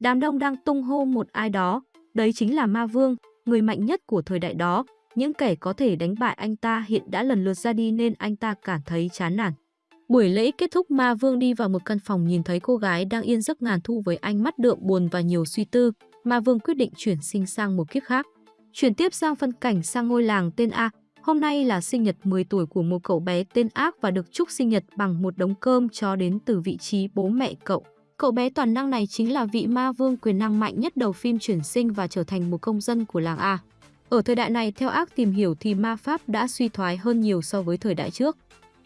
Đám đông đang tung hô một ai đó, đấy chính là Ma Vương, người mạnh nhất của thời đại đó. Những kẻ có thể đánh bại anh ta hiện đã lần lượt ra đi nên anh ta cảm thấy chán nản. Buổi lễ kết thúc Ma Vương đi vào một căn phòng nhìn thấy cô gái đang yên giấc ngàn thu với ánh mắt đượm buồn và nhiều suy tư. Ma Vương quyết định chuyển sinh sang một kiếp khác. Chuyển tiếp sang phân cảnh sang ngôi làng tên A. Hôm nay là sinh nhật 10 tuổi của một cậu bé tên Ác và được chúc sinh nhật bằng một đống cơm cho đến từ vị trí bố mẹ cậu. Cậu bé toàn năng này chính là vị ma vương quyền năng mạnh nhất đầu phim chuyển sinh và trở thành một công dân của làng A. Ở thời đại này, theo ác tìm hiểu thì ma pháp đã suy thoái hơn nhiều so với thời đại trước.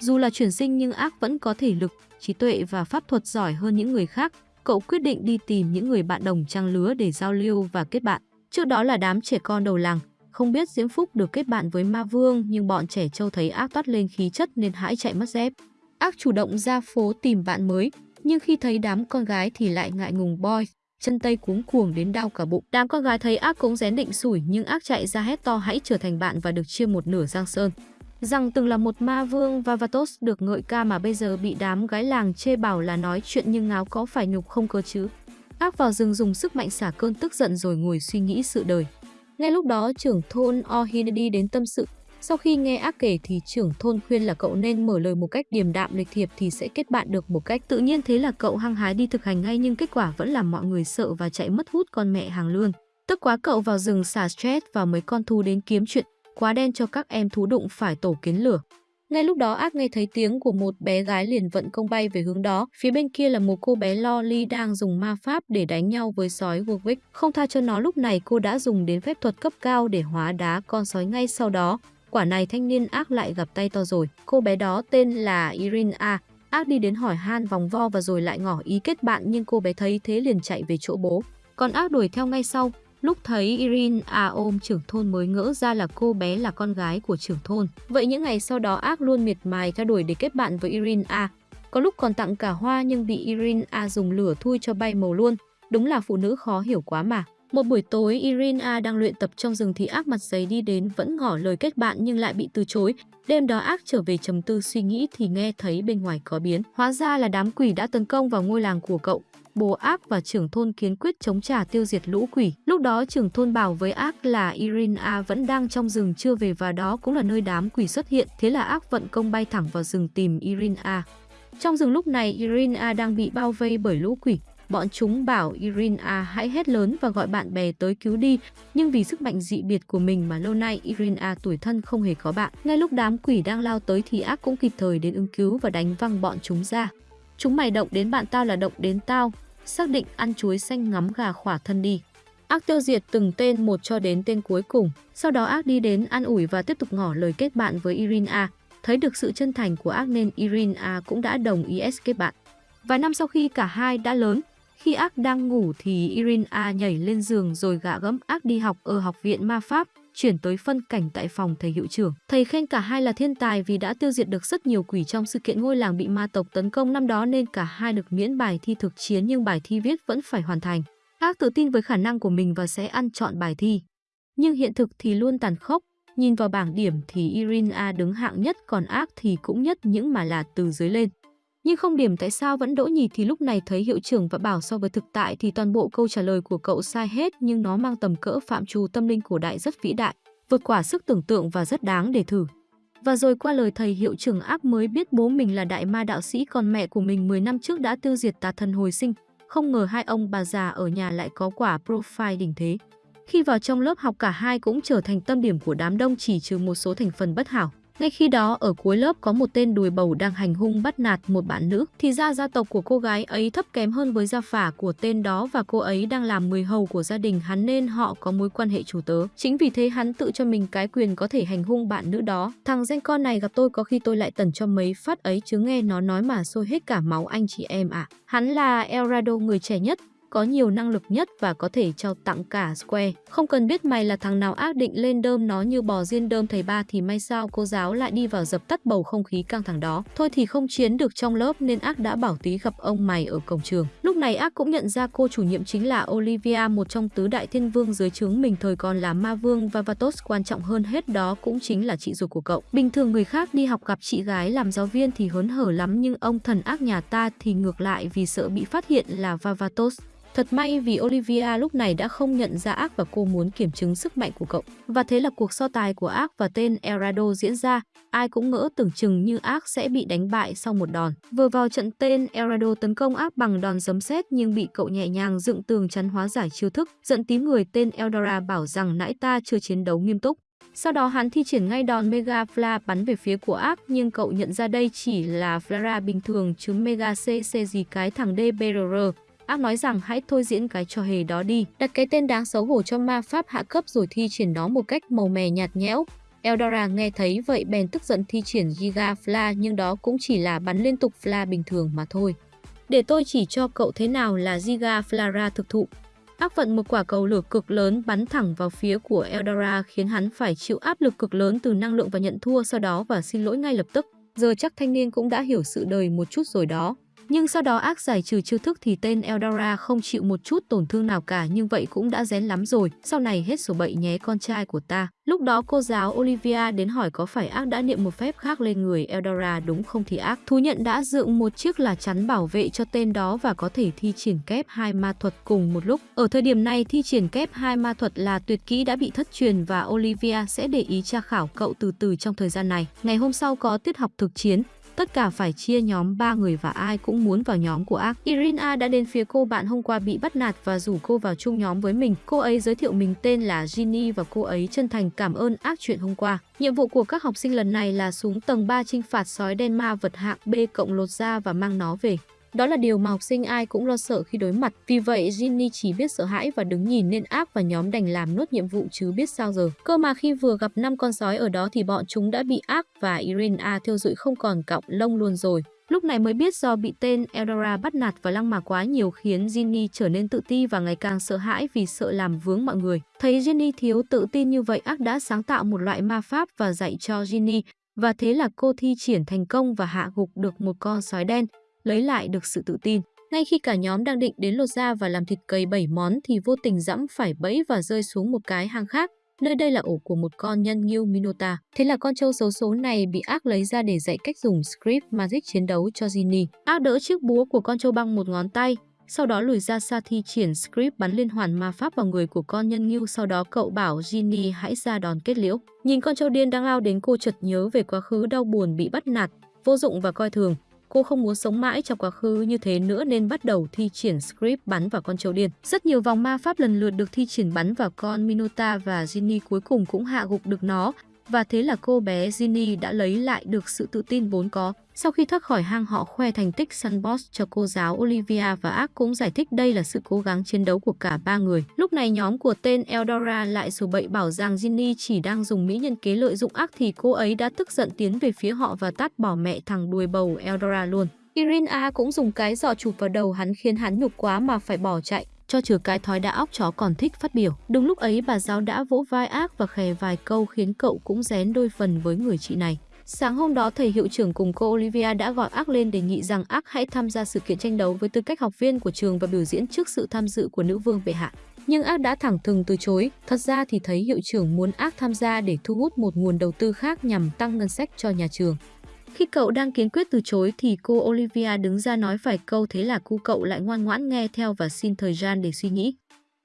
Dù là chuyển sinh nhưng ác vẫn có thể lực, trí tuệ và pháp thuật giỏi hơn những người khác. Cậu quyết định đi tìm những người bạn đồng trang lứa để giao lưu và kết bạn. Trước đó là đám trẻ con đầu làng. Không biết Diễm Phúc được kết bạn với ma vương nhưng bọn trẻ trâu thấy ác toát lên khí chất nên hãi chạy mất dép. Ác chủ động ra phố tìm bạn mới, nhưng khi thấy đám con gái thì lại ngại ngùng boy, chân tay cuống cuồng đến đau cả bụng. Đám con gái thấy ác cũng rén định sủi nhưng ác chạy ra hét to hãy trở thành bạn và được chia một nửa giang sơn. Rằng từng là một ma vương Vavatos được ngợi ca mà bây giờ bị đám gái làng chê bảo là nói chuyện nhưng ngáo có phải nhục không cơ chứ. Ác vào rừng dùng sức mạnh xả cơn tức giận rồi ngồi suy nghĩ sự đời. Ngay lúc đó trưởng thôn Ohinedi đến tâm sự sau khi nghe ác kể thì trưởng thôn khuyên là cậu nên mở lời một cách điềm đạm lịch thiệp thì sẽ kết bạn được một cách tự nhiên thế là cậu hăng hái đi thực hành ngay nhưng kết quả vẫn làm mọi người sợ và chạy mất hút con mẹ hàng lương. Tức quá cậu vào rừng xả stress và mấy con thú đến kiếm chuyện, quá đen cho các em thú đụng phải tổ kiến lửa. Ngay lúc đó ác nghe thấy tiếng của một bé gái liền vận công bay về hướng đó. Phía bên kia là một cô bé Loli đang dùng ma pháp để đánh nhau với sói Warwick. Không tha cho nó lúc này cô đã dùng đến phép thuật cấp cao để hóa đá con sói ngay sau đó. Quả này thanh niên ác lại gặp tay to rồi. Cô bé đó tên là Irina. Ác đi đến hỏi han vòng vo và rồi lại ngỏ ý kết bạn, nhưng cô bé thấy thế liền chạy về chỗ bố. Còn ác đuổi theo ngay sau. Lúc thấy Irina ôm trưởng thôn mới ngỡ ra là cô bé là con gái của trưởng thôn. Vậy những ngày sau đó ác luôn miệt mài theo đuổi để kết bạn với Irina. Có lúc còn tặng cả hoa nhưng bị Irina dùng lửa thui cho bay màu luôn. Đúng là phụ nữ khó hiểu quá mà. Một buổi tối, Irina đang luyện tập trong rừng thì ác mặt giấy đi đến vẫn ngỏ lời kết bạn nhưng lại bị từ chối. Đêm đó ác trở về trầm tư suy nghĩ thì nghe thấy bên ngoài có biến. Hóa ra là đám quỷ đã tấn công vào ngôi làng của cậu. Bố ác và trưởng thôn kiến quyết chống trả tiêu diệt lũ quỷ. Lúc đó trưởng thôn bảo với ác là Irina vẫn đang trong rừng chưa về và đó cũng là nơi đám quỷ xuất hiện. Thế là ác vận công bay thẳng vào rừng tìm Irina. Trong rừng lúc này Irina đang bị bao vây bởi lũ quỷ. Bọn chúng bảo Irina hãy hét lớn và gọi bạn bè tới cứu đi, nhưng vì sức mạnh dị biệt của mình mà lâu nay Irina tuổi thân không hề có bạn. Ngay lúc đám quỷ đang lao tới thì ác cũng kịp thời đến ứng cứu và đánh văng bọn chúng ra. Chúng mày động đến bạn tao là động đến tao, xác định ăn chuối xanh ngắm gà khỏa thân đi. Ác tiêu diệt từng tên một cho đến tên cuối cùng. Sau đó ác đi đến an ủi và tiếp tục ngỏ lời kết bạn với Irina. Thấy được sự chân thành của ác nên Irina cũng đã đồng ý kết bạn. Vài năm sau khi cả hai đã lớn, khi ác đang ngủ thì Irina nhảy lên giường rồi gạ gẫm ác đi học ở học viện ma pháp, chuyển tới phân cảnh tại phòng thầy hiệu trưởng. Thầy khen cả hai là thiên tài vì đã tiêu diệt được rất nhiều quỷ trong sự kiện ngôi làng bị ma tộc tấn công năm đó nên cả hai được miễn bài thi thực chiến nhưng bài thi viết vẫn phải hoàn thành. Ác tự tin với khả năng của mình và sẽ ăn chọn bài thi. Nhưng hiện thực thì luôn tàn khốc, nhìn vào bảng điểm thì Irina đứng hạng nhất còn ác thì cũng nhất những mà là từ dưới lên. Nhưng không điểm tại sao vẫn đỗ nhì thì lúc này thấy hiệu trưởng và bảo so với thực tại thì toàn bộ câu trả lời của cậu sai hết nhưng nó mang tầm cỡ phạm trù tâm linh cổ đại rất vĩ đại, vượt quả sức tưởng tượng và rất đáng để thử. Và rồi qua lời thầy hiệu trưởng ác mới biết bố mình là đại ma đạo sĩ còn mẹ của mình 10 năm trước đã tiêu diệt tà thần hồi sinh. Không ngờ hai ông bà già ở nhà lại có quả profile đỉnh thế. Khi vào trong lớp học cả hai cũng trở thành tâm điểm của đám đông chỉ trừ một số thành phần bất hảo. Ngay khi đó ở cuối lớp có một tên đùi bầu đang hành hung bắt nạt một bạn nữ, thì ra gia tộc của cô gái ấy thấp kém hơn với gia phả của tên đó và cô ấy đang làm người hầu của gia đình hắn nên họ có mối quan hệ chủ tớ. Chính vì thế hắn tự cho mình cái quyền có thể hành hung bạn nữ đó. Thằng danh con này gặp tôi có khi tôi lại tần cho mấy phát ấy chứ nghe nó nói mà sôi hết cả máu anh chị em ạ. À. Hắn là Elrado người trẻ nhất, có nhiều năng lực nhất và có thể trao tặng cả Square. Không cần biết mày là thằng nào ác định lên đơm nó như bò riêng đơm thầy ba thì may sao cô giáo lại đi vào dập tắt bầu không khí căng thẳng đó. Thôi thì không chiến được trong lớp nên ác đã bảo tí gặp ông mày ở cổng trường. Lúc này ác cũng nhận ra cô chủ nhiệm chính là Olivia, một trong tứ đại thiên vương dưới trướng mình thời còn là ma vương và Vatos quan trọng hơn hết đó cũng chính là chị ruột của cậu. Bình thường người khác đi học gặp chị gái làm giáo viên thì hớn hở lắm nhưng ông thần ác nhà ta thì ngược lại vì sợ bị phát hiện là Vavatos Thật may vì Olivia lúc này đã không nhận ra ác và cô muốn kiểm chứng sức mạnh của cậu. Và thế là cuộc so tài của ác và tên Elrado diễn ra. Ai cũng ngỡ tưởng chừng như ác sẽ bị đánh bại sau một đòn. Vừa vào trận tên Elrado tấn công ác bằng đòn giấm sét nhưng bị cậu nhẹ nhàng dựng tường chắn hóa giải chiêu thức, giận tím người tên Eldora bảo rằng nãy ta chưa chiến đấu nghiêm túc. Sau đó hắn thi triển ngay đòn Mega Fla bắn về phía của ác nhưng cậu nhận ra đây chỉ là Flara bình thường chứ Mega CC gì cái thằng DBRR. Ác nói rằng hãy thôi diễn cái trò hề đó đi, đặt cái tên đáng xấu hổ cho ma pháp hạ cấp rồi thi triển nó một cách màu mè nhạt nhẽo. Eldora nghe thấy vậy bèn tức giận thi triển Giga Fla nhưng đó cũng chỉ là bắn liên tục Fla bình thường mà thôi. Để tôi chỉ cho cậu thế nào là Giga Flara thực thụ. Ác vận một quả cầu lửa cực lớn bắn thẳng vào phía của Eldora khiến hắn phải chịu áp lực cực lớn từ năng lượng và nhận thua sau đó và xin lỗi ngay lập tức. Giờ chắc thanh niên cũng đã hiểu sự đời một chút rồi đó. Nhưng sau đó ác giải trừ chiêu thức thì tên Eldora không chịu một chút tổn thương nào cả nhưng vậy cũng đã rén lắm rồi. Sau này hết sổ bậy nhé con trai của ta. Lúc đó cô giáo Olivia đến hỏi có phải ác đã niệm một phép khác lên người Eldora đúng không thì ác thú nhận đã dựng một chiếc là chắn bảo vệ cho tên đó và có thể thi triển kép hai ma thuật cùng một lúc. Ở thời điểm này thi triển kép hai ma thuật là tuyệt kỹ đã bị thất truyền và Olivia sẽ để ý tra khảo cậu từ từ trong thời gian này. Ngày hôm sau có tiết học thực chiến, Tất cả phải chia nhóm 3 người và ai cũng muốn vào nhóm của ác. Irina đã đến phía cô bạn hôm qua bị bắt nạt và rủ cô vào chung nhóm với mình. Cô ấy giới thiệu mình tên là Ginny và cô ấy chân thành cảm ơn ác chuyện hôm qua. Nhiệm vụ của các học sinh lần này là xuống tầng 3 trinh phạt sói đen ma vật hạng B cộng lột da và mang nó về. Đó là điều mà học sinh ai cũng lo sợ khi đối mặt. Vì vậy, Ginny chỉ biết sợ hãi và đứng nhìn nên ác và nhóm đành làm nốt nhiệm vụ chứ biết sao giờ. Cơ mà khi vừa gặp năm con sói ở đó thì bọn chúng đã bị ác và Irina thiêu dụi không còn cọng lông luôn rồi. Lúc này mới biết do bị tên Eldora bắt nạt và lăng mạ quá nhiều khiến Ginny trở nên tự ti và ngày càng sợ hãi vì sợ làm vướng mọi người. Thấy Ginny thiếu tự tin như vậy, ác đã sáng tạo một loại ma pháp và dạy cho Ginny. Và thế là cô thi triển thành công và hạ gục được một con sói đen lấy lại được sự tự tin. Ngay khi cả nhóm đang định đến lột da và làm thịt cầy bảy món thì vô tình dẫm phải bẫy và rơi xuống một cái hang khác. Nơi đây là ổ của một con nhân ngưu Minota. Thế là con trâu xấu số này bị ác lấy ra để dạy cách dùng script magic chiến đấu cho Ginny. Ác đỡ chiếc búa của con trâu bằng một ngón tay, sau đó lùi ra xa thi triển script bắn liên hoàn ma pháp vào người của con nhân ngưu. Sau đó cậu bảo Ginny hãy ra đòn kết liễu. Nhìn con trâu điên đang lao đến cô chợt nhớ về quá khứ đau buồn bị bắt nạt, vô dụng và coi thường. Cô không muốn sống mãi trong quá khứ như thế nữa nên bắt đầu thi triển script bắn vào con châu điên. Rất nhiều vòng ma pháp lần lượt được thi triển bắn vào con Minota và Ginny cuối cùng cũng hạ gục được nó. Và thế là cô bé Ginny đã lấy lại được sự tự tin vốn có. Sau khi thoát khỏi hang họ khoe thành tích Sunboss cho cô giáo Olivia và Ác cũng giải thích đây là sự cố gắng chiến đấu của cả ba người. Lúc này nhóm của tên Eldora lại sổ bậy bảo rằng Ginny chỉ đang dùng mỹ nhân kế lợi dụng Ác thì cô ấy đã tức giận tiến về phía họ và tát bỏ mẹ thằng đuôi bầu Eldora luôn. Irina cũng dùng cái giỏ chụp vào đầu hắn khiến hắn nhục quá mà phải bỏ chạy cho trừ cái thói đã óc chó còn thích phát biểu. Đúng lúc ấy bà giáo đã vỗ vai ác và khè vài câu khiến cậu cũng rén đôi phần với người chị này. Sáng hôm đó, thầy hiệu trưởng cùng cô Olivia đã gọi Ác lên đề nghị rằng Ác hãy tham gia sự kiện tranh đấu với tư cách học viên của trường và biểu diễn trước sự tham dự của nữ vương bệ hạ. Nhưng Ác đã thẳng thừng từ chối. Thật ra thì thấy hiệu trưởng muốn Ác tham gia để thu hút một nguồn đầu tư khác nhằm tăng ngân sách cho nhà trường. Khi cậu đang kiên quyết từ chối thì cô Olivia đứng ra nói phải câu thế là cu cậu lại ngoan ngoãn nghe theo và xin thời gian để suy nghĩ.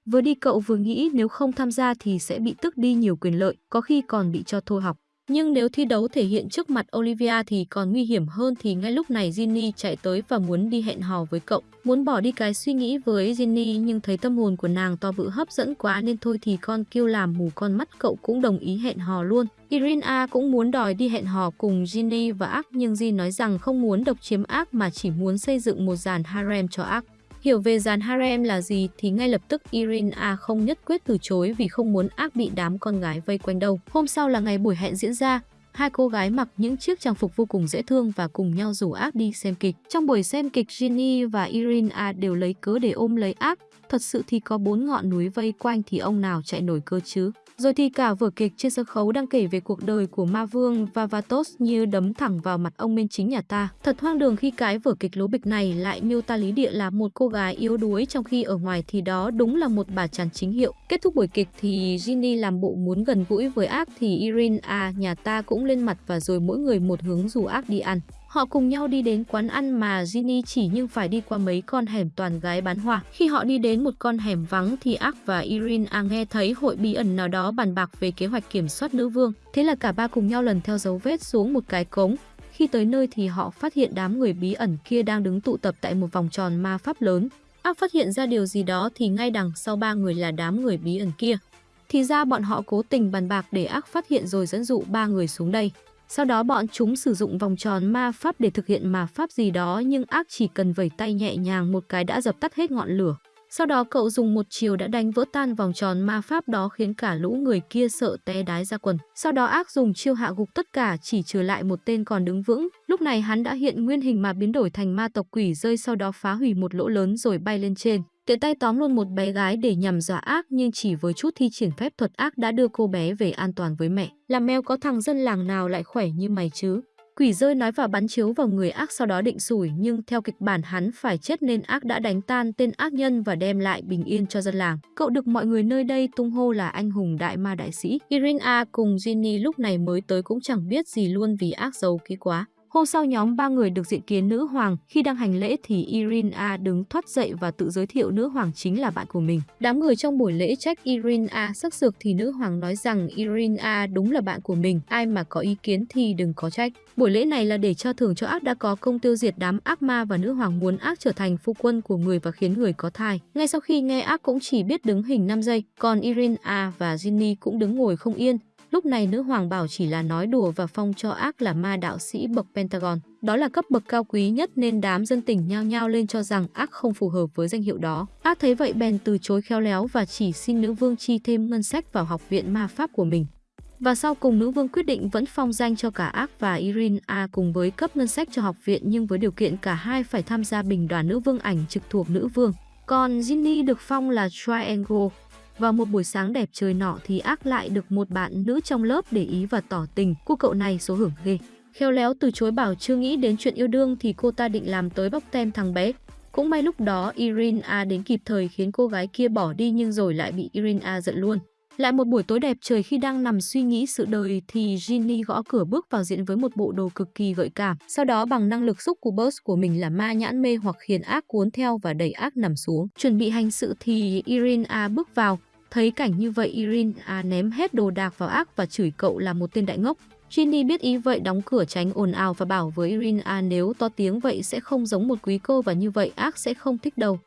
Vừa đi cậu vừa nghĩ nếu không tham gia thì sẽ bị tức đi nhiều quyền lợi, có khi còn bị cho thôi học. Nhưng nếu thi đấu thể hiện trước mặt Olivia thì còn nguy hiểm hơn thì ngay lúc này Ginny chạy tới và muốn đi hẹn hò với cậu. Muốn bỏ đi cái suy nghĩ với Ginny nhưng thấy tâm hồn của nàng to bự hấp dẫn quá nên thôi thì con kêu làm mù con mắt cậu cũng đồng ý hẹn hò luôn. Irina cũng muốn đòi đi hẹn hò cùng Ginny và Ác nhưng Jin nói rằng không muốn độc chiếm Ác mà chỉ muốn xây dựng một dàn harem cho Ác. Hiểu về dàn harem là gì thì ngay lập tức Irina không nhất quyết từ chối vì không muốn ác bị đám con gái vây quanh đâu. Hôm sau là ngày buổi hẹn diễn ra, hai cô gái mặc những chiếc trang phục vô cùng dễ thương và cùng nhau rủ ác đi xem kịch. Trong buổi xem kịch, Ginny và Irina đều lấy cớ để ôm lấy ác. Thật sự thì có bốn ngọn núi vây quanh thì ông nào chạy nổi cơ chứ. Rồi thì cả vở kịch trên sân khấu đang kể về cuộc đời của ma vương Vavatos như đấm thẳng vào mặt ông minh chính nhà ta. Thật hoang đường khi cái vở kịch lố bịch này lại miêu ta lý địa là một cô gái yếu đuối, trong khi ở ngoài thì đó đúng là một bà chàng chính hiệu. Kết thúc buổi kịch thì Ginny làm bộ muốn gần gũi với ác thì Irene à nhà ta cũng lên mặt và rồi mỗi người một hướng dù ác đi ăn. Họ cùng nhau đi đến quán ăn mà Ginny chỉ nhưng phải đi qua mấy con hẻm toàn gái bán hoa. Khi họ đi đến một con hẻm vắng thì Ark và Irina à nghe thấy hội bí ẩn nào đó bàn bạc về kế hoạch kiểm soát nữ vương. Thế là cả ba cùng nhau lần theo dấu vết xuống một cái cống. Khi tới nơi thì họ phát hiện đám người bí ẩn kia đang đứng tụ tập tại một vòng tròn ma pháp lớn. Ark phát hiện ra điều gì đó thì ngay đằng sau ba người là đám người bí ẩn kia. Thì ra bọn họ cố tình bàn bạc để Ark phát hiện rồi dẫn dụ ba người xuống đây. Sau đó bọn chúng sử dụng vòng tròn ma pháp để thực hiện ma pháp gì đó, nhưng ác chỉ cần vẩy tay nhẹ nhàng một cái đã dập tắt hết ngọn lửa. Sau đó cậu dùng một chiều đã đánh vỡ tan vòng tròn ma pháp đó khiến cả lũ người kia sợ té đái ra quần. Sau đó ác dùng chiêu hạ gục tất cả, chỉ trừ lại một tên còn đứng vững. Lúc này hắn đã hiện nguyên hình mà biến đổi thành ma tộc quỷ rơi sau đó phá hủy một lỗ lớn rồi bay lên trên. Tiện tay tóm luôn một bé gái để nhằm dọa ác nhưng chỉ với chút thi triển phép thuật ác đã đưa cô bé về an toàn với mẹ. Làm mèo có thằng dân làng nào lại khỏe như mày chứ? Quỷ rơi nói và bắn chiếu vào người ác sau đó định sủi nhưng theo kịch bản hắn phải chết nên ác đã đánh tan tên ác nhân và đem lại bình yên cho dân làng. Cậu được mọi người nơi đây tung hô là anh hùng đại ma đại sĩ. Irina cùng Ginny lúc này mới tới cũng chẳng biết gì luôn vì ác giấu kỹ quá. Hôm sau nhóm ba người được diện kiến nữ hoàng, khi đang hành lễ thì Irina đứng thoát dậy và tự giới thiệu nữ hoàng chính là bạn của mình. Đám người trong buổi lễ trách Irina sắc sược thì nữ hoàng nói rằng Irina đúng là bạn của mình, ai mà có ý kiến thì đừng có trách. Buổi lễ này là để cho thưởng cho ác đã có công tiêu diệt đám ác ma và nữ hoàng muốn ác trở thành phu quân của người và khiến người có thai. Ngay sau khi nghe ác cũng chỉ biết đứng hình 5 giây, còn Irina và Ginny cũng đứng ngồi không yên, Lúc này nữ hoàng bảo chỉ là nói đùa và phong cho ác là ma đạo sĩ bậc Pentagon. Đó là cấp bậc cao quý nhất nên đám dân tình nhao nhao lên cho rằng ác không phù hợp với danh hiệu đó. Ác thấy vậy bèn từ chối khéo léo và chỉ xin nữ vương chi thêm ngân sách vào học viện ma pháp của mình. Và sau cùng nữ vương quyết định vẫn phong danh cho cả Ác và Irina cùng với cấp ngân sách cho học viện nhưng với điều kiện cả hai phải tham gia bình đoàn nữ vương ảnh trực thuộc nữ vương. Còn Ginny được phong là Triangle, vào một buổi sáng đẹp trời nọ thì ác lại được một bạn nữ trong lớp để ý và tỏ tình. Cô cậu này số hưởng ghê. Khéo léo từ chối bảo chưa nghĩ đến chuyện yêu đương thì cô ta định làm tới bóc tem thằng bé. Cũng may lúc đó Irina đến kịp thời khiến cô gái kia bỏ đi nhưng rồi lại bị Irina giận luôn. Lại một buổi tối đẹp trời khi đang nằm suy nghĩ sự đời thì Ginny gõ cửa bước vào diện với một bộ đồ cực kỳ gợi cảm. Sau đó bằng năng lực xúc của Burst của mình là ma nhãn mê hoặc khiến ác cuốn theo và đẩy ác nằm xuống. Chuẩn bị hành sự thì Irina bước vào, Thấy cảnh như vậy Irina à, ném hết đồ đạc vào ác và chửi cậu là một tên đại ngốc. Ginny biết ý vậy đóng cửa tránh ồn ào và bảo với Irina à, nếu to tiếng vậy sẽ không giống một quý cô và như vậy ác sẽ không thích đâu.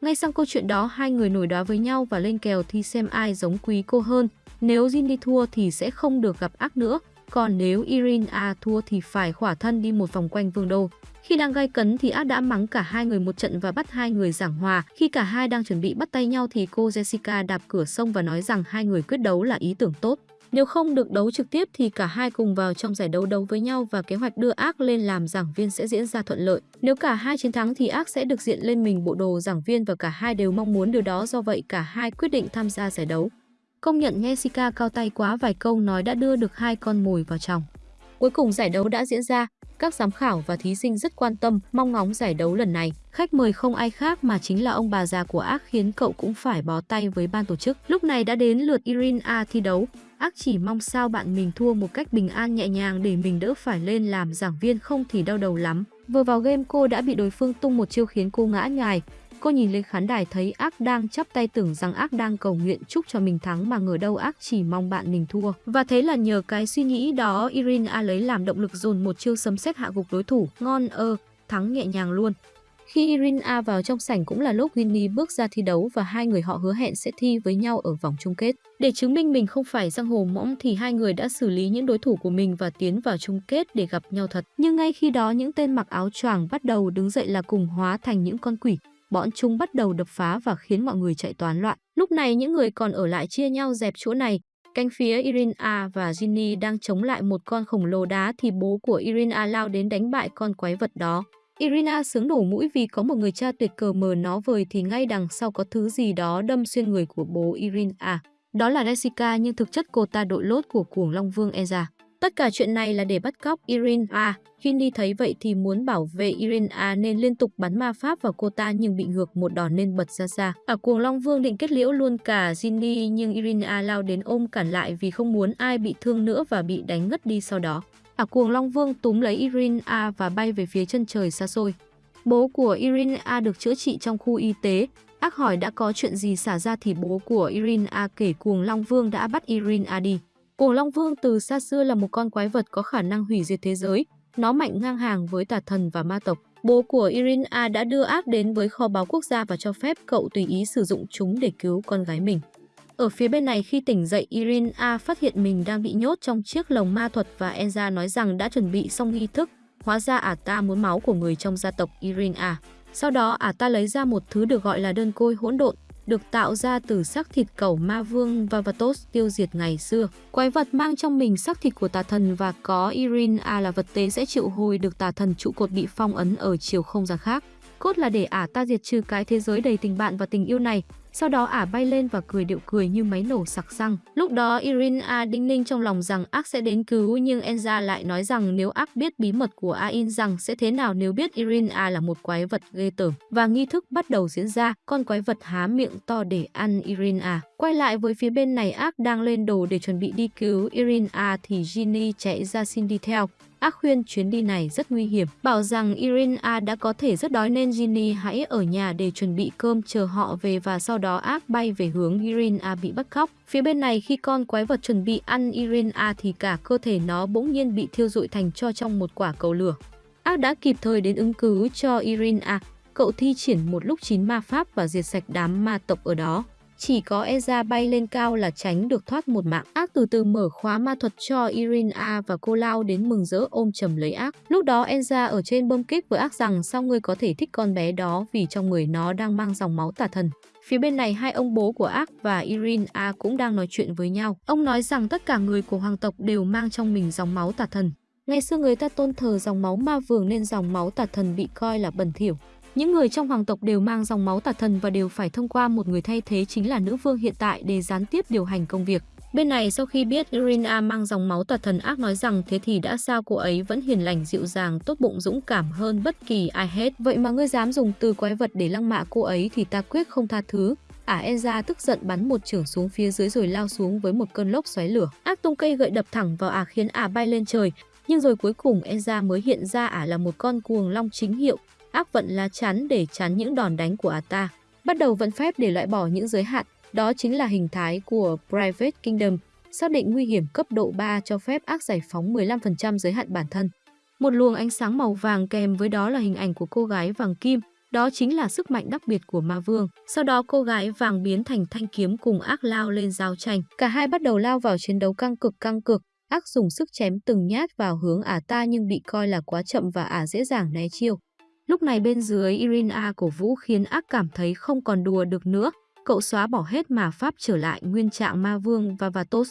Ngay sau câu chuyện đó hai người nổi đoá với nhau và lên kèo thi xem ai giống quý cô hơn. Nếu Ginny thua thì sẽ không được gặp ác nữa, còn nếu Irina à, thua thì phải khỏa thân đi một vòng quanh vương đô. Khi đang gai cấn thì ác đã mắng cả hai người một trận và bắt hai người giảng hòa. Khi cả hai đang chuẩn bị bắt tay nhau thì cô Jessica đạp cửa sông và nói rằng hai người quyết đấu là ý tưởng tốt. Nếu không được đấu trực tiếp thì cả hai cùng vào trong giải đấu đấu với nhau và kế hoạch đưa ác lên làm giảng viên sẽ diễn ra thuận lợi. Nếu cả hai chiến thắng thì ác sẽ được diện lên mình bộ đồ giảng viên và cả hai đều mong muốn điều đó do vậy cả hai quyết định tham gia giải đấu. Công nhận Jessica cao tay quá vài câu nói đã đưa được hai con mồi vào trong. Cuối cùng giải đấu đã diễn ra, các giám khảo và thí sinh rất quan tâm, mong ngóng giải đấu lần này. Khách mời không ai khác mà chính là ông bà già của Ác khiến cậu cũng phải bó tay với ban tổ chức. Lúc này đã đến lượt Irina thi đấu. Ác chỉ mong sao bạn mình thua một cách bình an nhẹ nhàng để mình đỡ phải lên làm giảng viên không thì đau đầu lắm. Vừa vào game cô đã bị đối phương tung một chiêu khiến cô ngã nhài. Cô nhìn lên khán đài thấy ác đang chắp tay tưởng rằng ác đang cầu nguyện chúc cho mình thắng mà ngờ đâu ác chỉ mong bạn mình thua. Và thế là nhờ cái suy nghĩ đó Irina lấy làm động lực dồn một chiêu sấm sét hạ gục đối thủ. Ngon ơ, thắng nhẹ nhàng luôn. Khi Irina vào trong sảnh cũng là lúc Winnie bước ra thi đấu và hai người họ hứa hẹn sẽ thi với nhau ở vòng chung kết. Để chứng minh mình không phải giang hồ mõm thì hai người đã xử lý những đối thủ của mình và tiến vào chung kết để gặp nhau thật. Nhưng ngay khi đó những tên mặc áo choàng bắt đầu đứng dậy là cùng hóa thành những con quỷ bọn chúng bắt đầu đập phá và khiến mọi người chạy toán loạn. Lúc này những người còn ở lại chia nhau dẹp chỗ này. Cánh phía Irina và Ginny đang chống lại một con khổng lồ đá thì bố của Irina lao đến đánh bại con quái vật đó. Irina sướng nổ mũi vì có một người cha tuyệt cờ mờ nó vời thì ngay đằng sau có thứ gì đó đâm xuyên người của bố Irina. Đó là Jessica, nhưng thực chất cô ta đội lốt của cuồng Long Vương Eza. Tất cả chuyện này là để bắt cóc Irina. Ginny thấy vậy thì muốn bảo vệ Irina nên liên tục bắn ma pháp vào cô ta nhưng bị ngược một đòn nên bật ra xa. Ở cuồng Long Vương định kết liễu luôn cả Ginny nhưng Irina lao đến ôm cản lại vì không muốn ai bị thương nữa và bị đánh ngất đi sau đó. ở cuồng Long Vương túm lấy Irina và bay về phía chân trời xa xôi. Bố của Irina được chữa trị trong khu y tế. Ác hỏi đã có chuyện gì xảy ra thì bố của Irina kể cuồng Long Vương đã bắt Irina đi. Cuồng Long Vương từ xa xưa là một con quái vật có khả năng hủy diệt thế giới. Nó mạnh ngang hàng với tà thần và ma tộc. Bố của Irina đã đưa ác đến với kho báu quốc gia và cho phép cậu tùy ý sử dụng chúng để cứu con gái mình. Ở phía bên này khi tỉnh dậy, Irina phát hiện mình đang bị nhốt trong chiếc lồng ma thuật và Enza nói rằng đã chuẩn bị xong nghi thức. Hóa ra ả ta muốn máu của người trong gia tộc Irina. Sau đó ả ta lấy ra một thứ được gọi là đơn côi hỗn độn, được tạo ra từ xác thịt cẩu ma vương Vavatos tiêu diệt ngày xưa. Quái vật mang trong mình xác thịt của tà thần và có irin a là vật tế sẽ triệu hồi được tà thần trụ cột bị phong ấn ở chiều không gian khác. Cốt là để ả ta diệt trừ cái thế giới đầy tình bạn và tình yêu này, sau đó ả bay lên và cười điệu cười như máy nổ sặc xăng. Lúc đó Irina đinh ninh trong lòng rằng ác sẽ đến cứu nhưng Enza lại nói rằng nếu ác biết bí mật của Ain rằng sẽ thế nào nếu biết Irina là một quái vật ghê tởm. Và nghi thức bắt đầu diễn ra, con quái vật há miệng to để ăn Irina. Quay lại với phía bên này ác đang lên đồ để chuẩn bị đi cứu Irina thì Ginny chạy ra xin đi theo. Ác khuyên chuyến đi này rất nguy hiểm, bảo rằng Irina đã có thể rất đói nên Ginny hãy ở nhà để chuẩn bị cơm chờ họ về và sau đó ác bay về hướng Irina bị bắt cóc. Phía bên này khi con quái vật chuẩn bị ăn Irina thì cả cơ thể nó bỗng nhiên bị thiêu rụi thành cho trong một quả cầu lửa. Ác đã kịp thời đến ứng cứu cho Irina, cậu thi triển một lúc chín ma pháp và diệt sạch đám ma tộc ở đó. Chỉ có Eza bay lên cao là tránh được thoát một mạng. Ác từ từ mở khóa ma thuật cho Irina và cô lao đến mừng rỡ ôm chầm lấy ác. Lúc đó Enza ở trên bơm kích với ác rằng sao ngươi có thể thích con bé đó vì trong người nó đang mang dòng máu tà thần. Phía bên này hai ông bố của ác và Irina cũng đang nói chuyện với nhau. Ông nói rằng tất cả người của hoàng tộc đều mang trong mình dòng máu tà thần. Ngày xưa người ta tôn thờ dòng máu ma vương nên dòng máu tà thần bị coi là bẩn thỉu. Những người trong hoàng tộc đều mang dòng máu tà thần và đều phải thông qua một người thay thế chính là nữ vương hiện tại để gián tiếp điều hành công việc. Bên này sau khi biết Irina mang dòng máu tà thần ác nói rằng thế thì đã sao cô ấy vẫn hiền lành dịu dàng tốt bụng dũng cảm hơn bất kỳ ai hết. Vậy mà ngươi dám dùng từ quái vật để lăng mạ cô ấy thì ta quyết không tha thứ. Ả Enza tức giận bắn một trưởng xuống phía dưới rồi lao xuống với một cơn lốc xoáy lửa. Ác tung cây gậy đập thẳng vào Ả khiến Ả bay lên trời. Nhưng rồi cuối cùng Enza mới hiện ra Ả là một con cuồng long chính hiệu, ác vận lá chắn để chắn những đòn đánh của Ata. Bắt đầu vận phép để loại bỏ những giới hạn, đó chính là hình thái của Private Kingdom, xác định nguy hiểm cấp độ 3 cho phép ác giải phóng 15% giới hạn bản thân. Một luồng ánh sáng màu vàng kèm với đó là hình ảnh của cô gái vàng kim, đó chính là sức mạnh đặc biệt của ma vương. Sau đó cô gái vàng biến thành thanh kiếm cùng ác lao lên giao tranh. Cả hai bắt đầu lao vào chiến đấu căng cực căng cực. Ác dùng sức chém từng nhát vào hướng ả ta nhưng bị coi là quá chậm và ả dễ dàng né chiêu. Lúc này bên dưới Irina cổ vũ khiến ác cảm thấy không còn đùa được nữa. Cậu xóa bỏ hết mà pháp trở lại nguyên trạng ma vương và Vatos.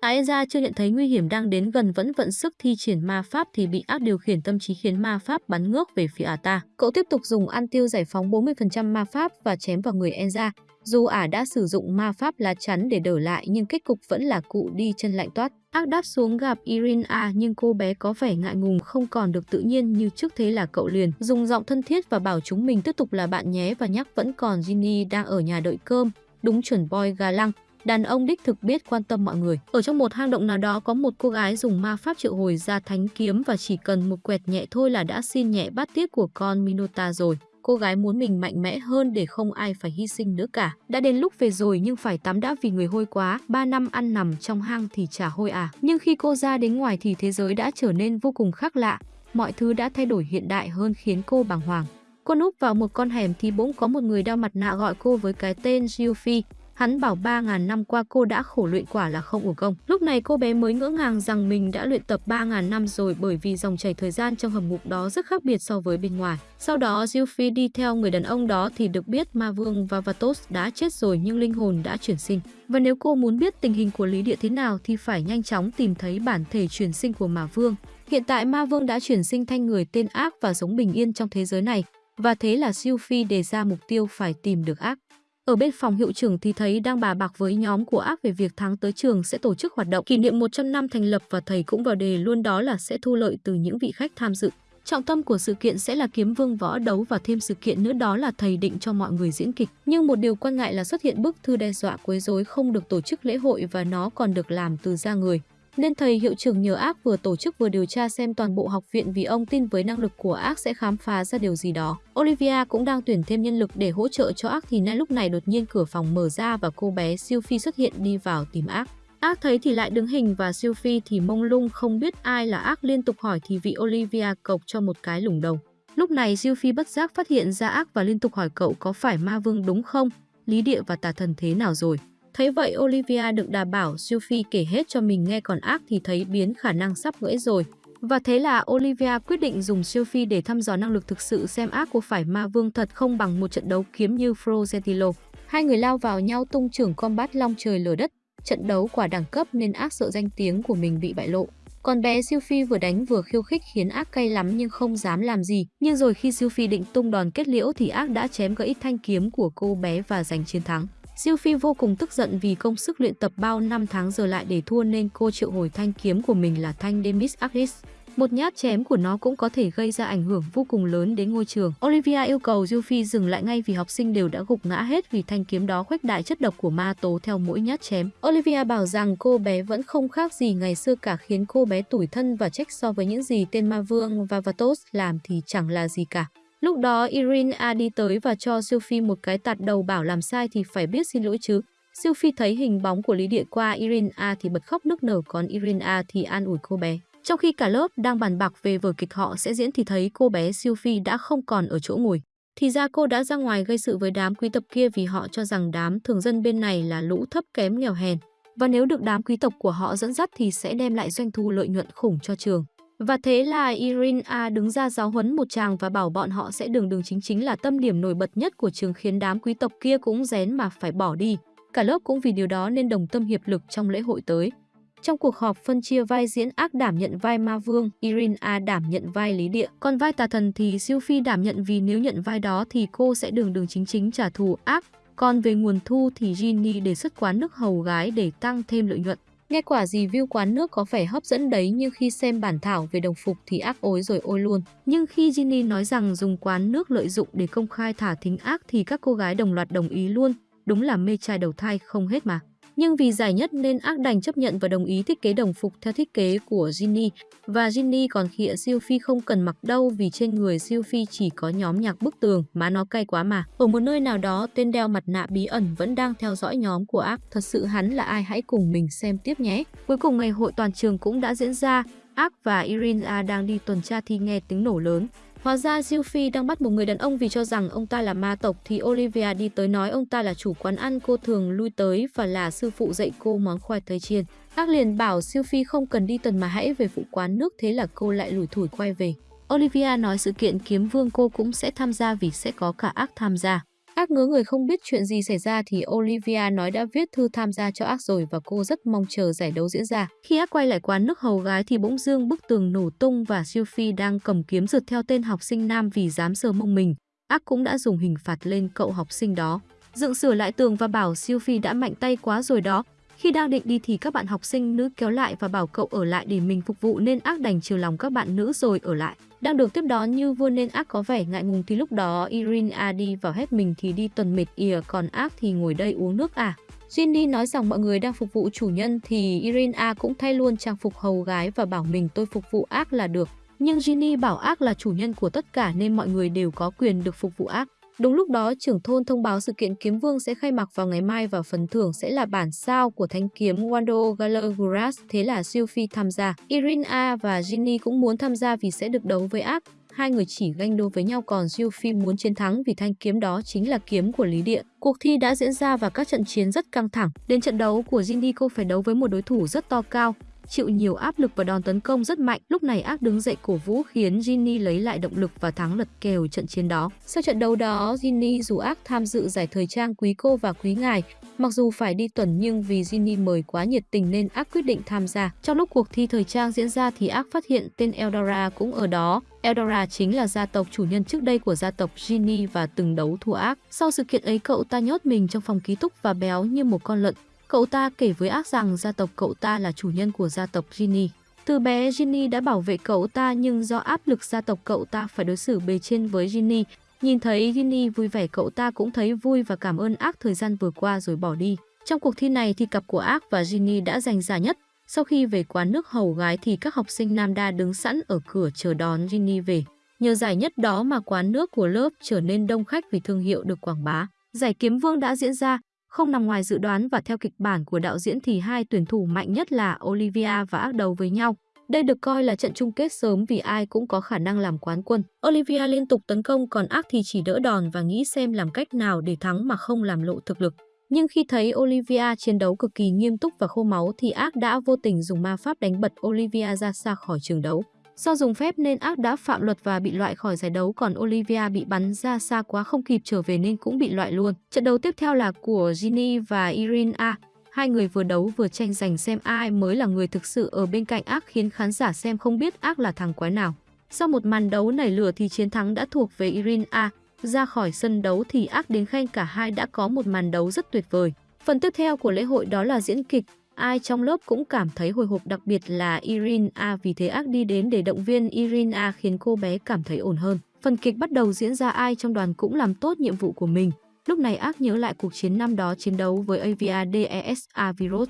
Aeza chưa nhận thấy nguy hiểm đang đến gần vẫn vận sức thi triển ma pháp thì bị ác điều khiển tâm trí khiến ma pháp bắn ngược về phía ả ta. Cậu tiếp tục dùng ăn tiêu giải phóng 40% ma pháp và chém vào người Enza. Dù ả đã sử dụng ma pháp lá chắn để đỡ lại, nhưng kết cục vẫn là cụ đi chân lạnh toát. Ác đáp xuống gặp Irina nhưng cô bé có vẻ ngại ngùng, không còn được tự nhiên như trước thế là cậu liền. Dùng giọng thân thiết và bảo chúng mình tiếp tục là bạn nhé và nhắc vẫn còn Ginny đang ở nhà đợi cơm. Đúng chuẩn boy gà lăng. Đàn ông đích thực biết quan tâm mọi người. Ở trong một hang động nào đó có một cô gái dùng ma pháp triệu hồi ra thánh kiếm và chỉ cần một quẹt nhẹ thôi là đã xin nhẹ bát tiết của con Minota rồi cô gái muốn mình mạnh mẽ hơn để không ai phải hy sinh nữa cả. Đã đến lúc về rồi nhưng phải tắm đã vì người hôi quá, 3 năm ăn nằm trong hang thì chả hôi à. Nhưng khi cô ra đến ngoài thì thế giới đã trở nên vô cùng khác lạ, mọi thứ đã thay đổi hiện đại hơn khiến cô bàng hoàng. Cô núp vào một con hẻm thì bỗng có một người đeo mặt nạ gọi cô với cái tên Giufi. Hắn bảo 3.000 năm qua cô đã khổ luyện quả là không uổng công. Lúc này cô bé mới ngỡ ngàng rằng mình đã luyện tập 3.000 năm rồi bởi vì dòng chảy thời gian trong hầm ngục đó rất khác biệt so với bên ngoài. Sau đó Zilphi đi theo người đàn ông đó thì được biết Ma Vương và Vatos đã chết rồi nhưng linh hồn đã chuyển sinh. Và nếu cô muốn biết tình hình của Lý Địa thế nào thì phải nhanh chóng tìm thấy bản thể chuyển sinh của Ma Vương. Hiện tại Ma Vương đã chuyển sinh thành người tên ác và sống bình yên trong thế giới này. Và thế là Zilphi đề ra mục tiêu phải tìm được ác. Ở bên phòng hiệu trưởng thì thấy đang bà bạc với nhóm của ác về việc tháng tới trường sẽ tổ chức hoạt động kỷ niệm 100 năm thành lập và thầy cũng vào đề luôn đó là sẽ thu lợi từ những vị khách tham dự. Trọng tâm của sự kiện sẽ là kiếm vương võ đấu và thêm sự kiện nữa đó là thầy định cho mọi người diễn kịch. Nhưng một điều quan ngại là xuất hiện bức thư đe dọa quấy rối không được tổ chức lễ hội và nó còn được làm từ da người nên thầy hiệu trưởng nhờ ác vừa tổ chức vừa điều tra xem toàn bộ học viện vì ông tin với năng lực của ác sẽ khám phá ra điều gì đó. Olivia cũng đang tuyển thêm nhân lực để hỗ trợ cho ác thì ngay lúc này đột nhiên cửa phòng mở ra và cô bé Sophie xuất hiện đi vào tìm ác. Ác thấy thì lại đứng hình và Sophie thì mông lung không biết ai là ác liên tục hỏi thì vị Olivia cộc cho một cái lủng đầu. Lúc này Sophie bất giác phát hiện ra ác và liên tục hỏi cậu có phải ma vương đúng không, lý địa và tà thần thế nào rồi. Thấy vậy Olivia được đảm bảo Sophie kể hết cho mình nghe còn ác thì thấy biến khả năng sắp gãy rồi. Và thế là Olivia quyết định dùng Sophie để thăm dò năng lực thực sự xem ác có phải ma vương thật không bằng một trận đấu kiếm như Frozentilo. Hai người lao vào nhau tung trưởng combat long trời lở đất, trận đấu quả đẳng cấp nên ác sợ danh tiếng của mình bị bại lộ. Còn bé Sophie vừa đánh vừa khiêu khích khiến ác cay lắm nhưng không dám làm gì. Nhưng rồi khi Sophie định tung đòn kết liễu thì ác đã chém gãy thanh kiếm của cô bé và giành chiến thắng. Sophie vô cùng tức giận vì công sức luyện tập bao năm tháng giờ lại để thua nên cô triệu hồi thanh kiếm của mình là thanh Demis Ardis. Một nhát chém của nó cũng có thể gây ra ảnh hưởng vô cùng lớn đến ngôi trường. Olivia yêu cầu Sophie dừng lại ngay vì học sinh đều đã gục ngã hết vì thanh kiếm đó khuếch đại chất độc của ma tố theo mỗi nhát chém. Olivia bảo rằng cô bé vẫn không khác gì ngày xưa cả khiến cô bé tủi thân và trách so với những gì tên ma vương và Vatos làm thì chẳng là gì cả. Lúc đó Irina đi tới và cho Sophie một cái tạt đầu bảo làm sai thì phải biết xin lỗi chứ. Sophie thấy hình bóng của Lý Địa qua Irina thì bật khóc nức nở, còn Irina thì an ủi cô bé. Trong khi cả lớp đang bàn bạc về vở kịch họ sẽ diễn thì thấy cô bé Sophie đã không còn ở chỗ ngồi. Thì ra cô đã ra ngoài gây sự với đám quý tộc kia vì họ cho rằng đám thường dân bên này là lũ thấp kém nghèo hèn. Và nếu được đám quý tộc của họ dẫn dắt thì sẽ đem lại doanh thu lợi nhuận khủng cho trường. Và thế là Irina đứng ra giáo huấn một chàng và bảo bọn họ sẽ đường đường chính chính là tâm điểm nổi bật nhất của trường khiến đám quý tộc kia cũng rén mà phải bỏ đi. Cả lớp cũng vì điều đó nên đồng tâm hiệp lực trong lễ hội tới. Trong cuộc họp phân chia vai diễn ác đảm nhận vai ma vương, Irina đảm nhận vai lý địa. Còn vai tà thần thì siêu phi đảm nhận vì nếu nhận vai đó thì cô sẽ đường đường chính chính trả thù ác. Còn về nguồn thu thì Ginny đề xuất quán nước hầu gái để tăng thêm lợi nhuận. Nghe quả review quán nước có vẻ hấp dẫn đấy, nhưng khi xem bản thảo về đồng phục thì ác ối rồi ôi luôn. Nhưng khi Ginny nói rằng dùng quán nước lợi dụng để công khai thả thính ác thì các cô gái đồng loạt đồng ý luôn. Đúng là mê trai đầu thai không hết mà nhưng vì giải nhất nên ác đành chấp nhận và đồng ý thiết kế đồng phục theo thiết kế của Ginny. Và Ginny còn khịa siêu phi không cần mặc đâu vì trên người siêu phi chỉ có nhóm nhạc bức tường, má nó cay quá mà. Ở một nơi nào đó, tên đeo mặt nạ bí ẩn vẫn đang theo dõi nhóm của ác. Thật sự hắn là ai hãy cùng mình xem tiếp nhé. Cuối cùng ngày hội toàn trường cũng đã diễn ra. Ác và Irina đang đi tuần tra thì nghe tiếng nổ lớn. Hóa ra Sophie đang bắt một người đàn ông vì cho rằng ông ta là ma tộc thì Olivia đi tới nói ông ta là chủ quán ăn cô thường lui tới và là sư phụ dạy cô món khoai tây chiên. Ác liền bảo Sophie không cần đi tuần mà hãy về phụ quán nước, thế là cô lại lủi thủi quay về. Olivia nói sự kiện kiếm vương cô cũng sẽ tham gia vì sẽ có cả ác tham gia. Ác ngứa người không biết chuyện gì xảy ra thì Olivia nói đã viết thư tham gia cho ác rồi và cô rất mong chờ giải đấu diễn ra. Khi ác quay lại quán nước hầu gái thì bỗng dương bức tường nổ tung và Sophie đang cầm kiếm rượt theo tên học sinh nam vì dám sờ mông mình. Ác cũng đã dùng hình phạt lên cậu học sinh đó. Dựng sửa lại tường và bảo Sophie đã mạnh tay quá rồi đó. Khi đang định đi thì các bạn học sinh, nữ kéo lại và bảo cậu ở lại để mình phục vụ nên ác đành chiều lòng các bạn nữ rồi ở lại. Đang được tiếp đón như vua nên ác có vẻ ngại ngùng thì lúc đó Irina đi vào hết mình thì đi tuần mệt ỉa, còn ác thì ngồi đây uống nước à. Ginny nói rằng mọi người đang phục vụ chủ nhân thì Irina cũng thay luôn trang phục hầu gái và bảo mình tôi phục vụ ác là được. Nhưng Ginny bảo ác là chủ nhân của tất cả nên mọi người đều có quyền được phục vụ ác. Đúng lúc đó, trưởng thôn thông báo sự kiện kiếm vương sẽ khai mạc vào ngày mai và phần thưởng sẽ là bản sao của thanh kiếm Wando Galagras, thế là Sophie tham gia. Irina và Ginny cũng muốn tham gia vì sẽ được đấu với ác. Hai người chỉ ganh đua với nhau còn Phi muốn chiến thắng vì thanh kiếm đó chính là kiếm của Lý Địa. Cuộc thi đã diễn ra và các trận chiến rất căng thẳng. Đến trận đấu của Ginny cô phải đấu với một đối thủ rất to cao chịu nhiều áp lực và đòn tấn công rất mạnh. Lúc này ác đứng dậy cổ vũ khiến Ginny lấy lại động lực và thắng lật kèo trận chiến đó. Sau trận đấu đó, Ginny dù ác tham dự giải thời trang quý cô và quý ngài, Mặc dù phải đi tuần nhưng vì Ginny mời quá nhiệt tình nên ác quyết định tham gia. Trong lúc cuộc thi thời trang diễn ra thì ác phát hiện tên Eldora cũng ở đó. Eldora chính là gia tộc chủ nhân trước đây của gia tộc Ginny và từng đấu thua ác. Sau sự kiện ấy cậu ta nhốt mình trong phòng ký túc và béo như một con lợn. Cậu ta kể với ác rằng gia tộc cậu ta là chủ nhân của gia tộc Ginny. Từ bé Ginny đã bảo vệ cậu ta nhưng do áp lực gia tộc cậu ta phải đối xử bề trên với Ginny. Nhìn thấy Ginny vui vẻ cậu ta cũng thấy vui và cảm ơn ác thời gian vừa qua rồi bỏ đi. Trong cuộc thi này thì cặp của ác và Ginny đã giành giải nhất. Sau khi về quán nước hầu gái thì các học sinh nam đa đứng sẵn ở cửa chờ đón Ginny về. Nhờ giải nhất đó mà quán nước của lớp trở nên đông khách vì thương hiệu được quảng bá. Giải kiếm vương đã diễn ra, không nằm ngoài dự đoán và theo kịch bản của đạo diễn thì hai tuyển thủ mạnh nhất là Olivia và ác đầu với nhau. Đây được coi là trận chung kết sớm vì ai cũng có khả năng làm quán quân. Olivia liên tục tấn công còn ác thì chỉ đỡ đòn và nghĩ xem làm cách nào để thắng mà không làm lộ thực lực. Nhưng khi thấy Olivia chiến đấu cực kỳ nghiêm túc và khô máu thì ác đã vô tình dùng ma pháp đánh bật Olivia ra xa khỏi trường đấu. Do dùng phép nên ác đã phạm luật và bị loại khỏi giải đấu, còn Olivia bị bắn ra xa quá không kịp trở về nên cũng bị loại luôn. Trận đấu tiếp theo là của Ginny và Irina. Hai người vừa đấu vừa tranh giành xem ai mới là người thực sự ở bên cạnh ác khiến khán giả xem không biết ác là thằng quái nào. Sau một màn đấu nảy lửa thì chiến thắng đã thuộc về Irina. Ra khỏi sân đấu thì ác đến khen cả hai đã có một màn đấu rất tuyệt vời. Phần tiếp theo của lễ hội đó là diễn kịch. Ai trong lớp cũng cảm thấy hồi hộp đặc biệt là Irina vì thế ác đi đến để động viên Irina khiến cô bé cảm thấy ổn hơn. Phần kịch bắt đầu diễn ra ai trong đoàn cũng làm tốt nhiệm vụ của mình. Lúc này ác nhớ lại cuộc chiến năm đó chiến đấu với AVADESA virus.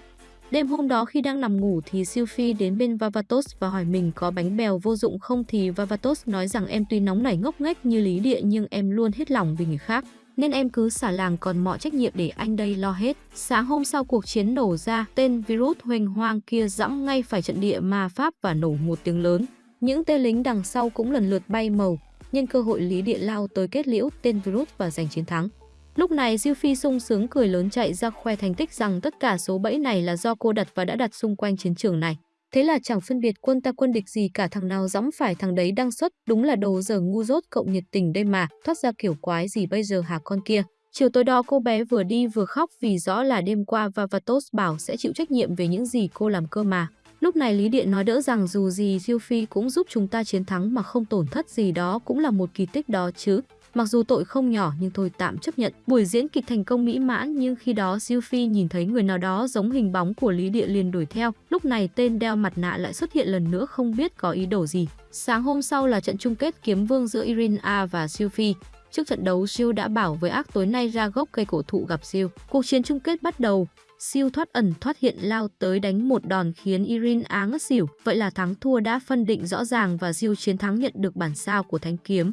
Đêm hôm đó khi đang nằm ngủ thì Sylvie đến bên Vavatos và hỏi mình có bánh bèo vô dụng không thì Vavatos nói rằng em tuy nóng nảy ngốc nghếch như lý địa nhưng em luôn hết lòng vì người khác. Nên em cứ xả làng còn mọi trách nhiệm để anh đây lo hết. Sáng hôm sau cuộc chiến nổ ra, tên virus huỳnh hoang kia dẫm ngay phải trận địa ma Pháp và nổ một tiếng lớn. Những tên lính đằng sau cũng lần lượt bay màu, nhân cơ hội lý địa lao tới kết liễu tên virus và giành chiến thắng. Lúc này Diêu Phi sung sướng cười lớn chạy ra khoe thành tích rằng tất cả số bẫy này là do cô đặt và đã đặt xung quanh chiến trường này. Thế là chẳng phân biệt quân ta quân địch gì cả thằng nào dõng phải thằng đấy đang xuất, đúng là đồ giờ ngu dốt cộng nhiệt tình đây mà, thoát ra kiểu quái gì bây giờ hả con kia. Chiều tối đó cô bé vừa đi vừa khóc vì rõ là đêm qua Vavatos bảo sẽ chịu trách nhiệm về những gì cô làm cơ mà. Lúc này Lý Điện nói đỡ rằng dù gì Diêu Phi cũng giúp chúng ta chiến thắng mà không tổn thất gì đó cũng là một kỳ tích đó chứ. Mặc dù tội không nhỏ nhưng thôi tạm chấp nhận. Buổi diễn kịch thành công mỹ mãn nhưng khi đó Diêu Phi nhìn thấy người nào đó giống hình bóng của Lý Địa liền đuổi theo. Lúc này tên đeo mặt nạ lại xuất hiện lần nữa không biết có ý đồ gì. Sáng hôm sau là trận chung kết kiếm vương giữa Irina và Diêu Phi. Trước trận đấu, Siêu đã bảo với ác tối nay ra gốc cây cổ thụ gặp Siêu. Cuộc chiến chung kết bắt đầu. Siêu thoát ẩn thoát hiện lao tới đánh một đòn khiến Irin á ngất xỉu. Vậy là thắng thua đã phân định rõ ràng và Siêu chiến thắng nhận được bản sao của thanh kiếm.